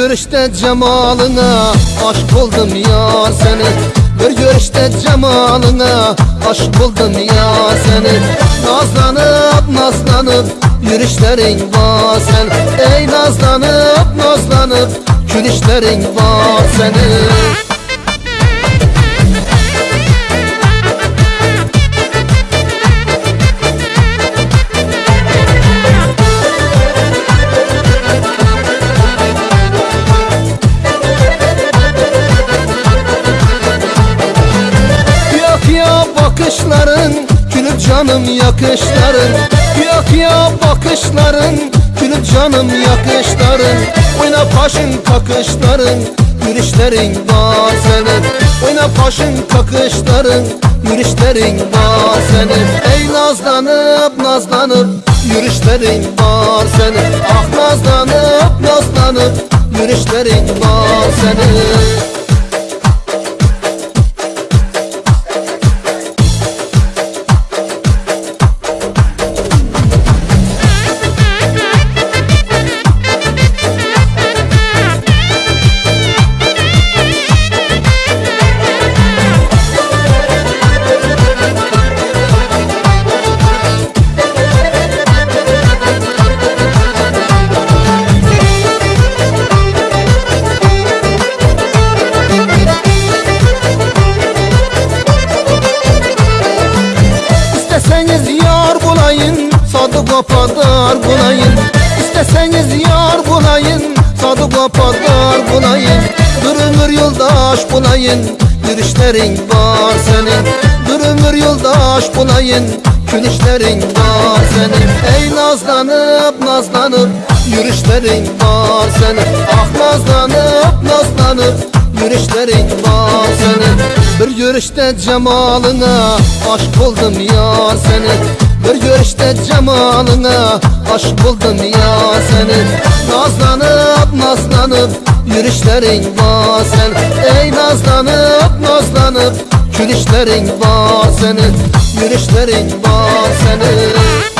görüşte cemalına aşk oldum ya seni. Bir görüşte cemalına aşk oldum ya seni. Nazlanıp nazlanıp yürüyüşlerin var sen. Ey nazlanıp nazlanıp gülüşlerin var senin bakışların Gülüp canım yakışların. Yak ya bakışların Gülüp canım yakışların. Oyna paşın kakışların Yürüyüşlerin var senin. Oyna paşın kakışların Yürüyüşlerin var senin. Ey nazlanıp nazlanıp Yürüyüşlerin var senin. Ah nazlanıp nazlanıp Yürüyüşlerin var senin Sadık padar bulayın İsteseniz yar bulayın Sadık padar bulayın Bir ömür yoldaş bulayın Yürüyüşlerin var senin. Bir ömür yoldaş bulayın Gülüşlerin var senin. Ey nazlanıp nazlanıp Yürüyüşlerin var senin. Ah nazlanıp nazlanıp Yürüyüşlerin var senin. Bir görüşte cemalına aşk oldum ya seni Bir görüşte cemalına aşk oldum ya seni. Nazlanıp nazlanıp yürüyüşlerin var sen Ey nazlanıp nazlanıp gülüşlerin var senin. Yürüyüşlerin var senin